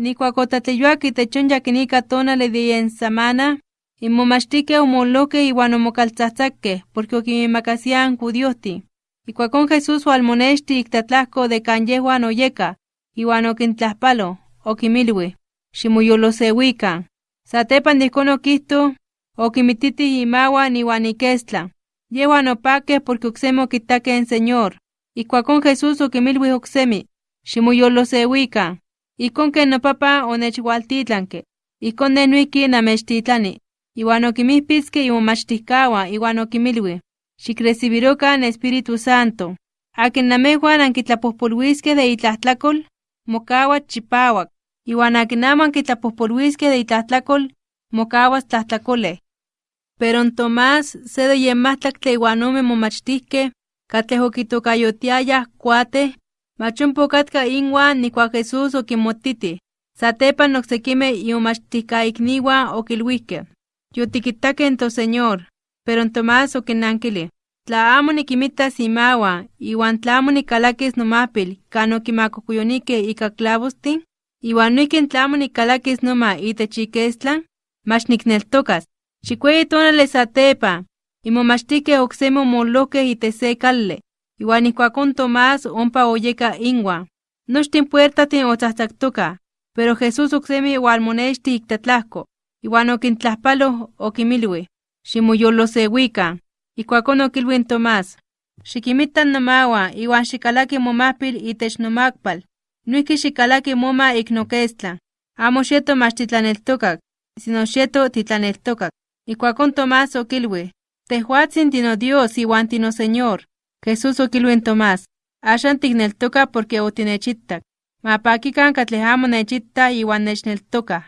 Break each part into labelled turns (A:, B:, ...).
A: Nikuakotatleyuak itechon yakinika tonale de en samana, inmomachtikeh omolokeh iwan omokaltzahtzakkeh porque okimimacasian judiohti. Ikuakon Jesús oalmonexti iktatlahko de kan yehuan oyeka, iwan okintlahpalo, okimilui, ximoyolosewikan. Satepan de ihkon okihto, okimititih imawan iwan ikestlan. Yehuan opakeh porque oksemi okitakeh en Señor. Ikuakon Jesús okimilui oksemi, ximoyolosewikan. Ijkon ken nopapa onechwaltitlanke, ijkon ne noijki namechtitlani. Iwan okimihpitzke imomachtijkawan iwan okimilui, xikrecibirokan Espíritu Santo. Akin namejuan ankitlapojpolwiskeh de itlahtlakol, mokawas chipawak, iwan akin amo ankitlapojpolwiskeh de itlahtlakol, mokawas tlahtlakolej. Pero en Tomás, se de yen mahtlaktle iwan ome momachtijkeh, katlej okitokayotiayah kuatej, mach ompa okatka inwan nikuak Jesús okinmotitih. Satepan oksekimeh imomachtijkaikniuan okilhuijkeh: —Yotikitakeh en toSeñor. Pero en Tomás okinnankilij: —Tla amo nikinmitas imawan, iwan tla amo nikalakis nomahpil kan okimacocoyonikeh ika clavostin, iwan noijki tla amo nikalakis noma itech ikestlan, mach nikneltokas. Satepan, imomachtijkeh oksemi omolohkeh itech se kali, iwan ijkuakon Tomás ompa oyeka inwan. Nochtin puertajtin otzahtzaktokaj, pero Jesús oksemi oalmonextih iktatlahko, iwan okintlahpaloj okimilui: —Ximoyolosewikan. Ijkuakon okilui in Tomás: —Xikinmita nomawan iwan xikalaki momahpil itech nomakpal. Noijki xikalaki moma ik nokestlan. Amo xieto mach titlaneltokak, sino xieto titlaneltokak. Ijkuakon Tomás okilui: —Tejuatsin tinoDios iwan tinoSeñor. Jesús okilui in Tomás: —Axan tikneltoka porque otinechitak. Ma pakikan katlej amo nechitah iwan nechneltokaj.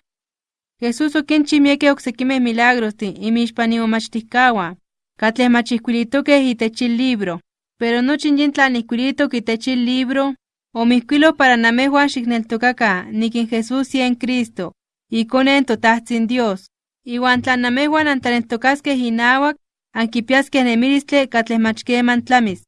A: Jesús okinchi miekeh oksekimeh milagrostin inmixpan imomachtijkawan, katlej mach ijkuilitokeh itech in libro. Pero nochi yin tlan ijkuilitok itech in libro, omijkuiloh para namejuan xikneltokakan nik in Jesús yen Cristo, iKone in toTajtzin Dios. Iwan tla namejuan antlaneltokaskeh inawak, ankipiaskeh nemilistli katlej mach keman tlamis.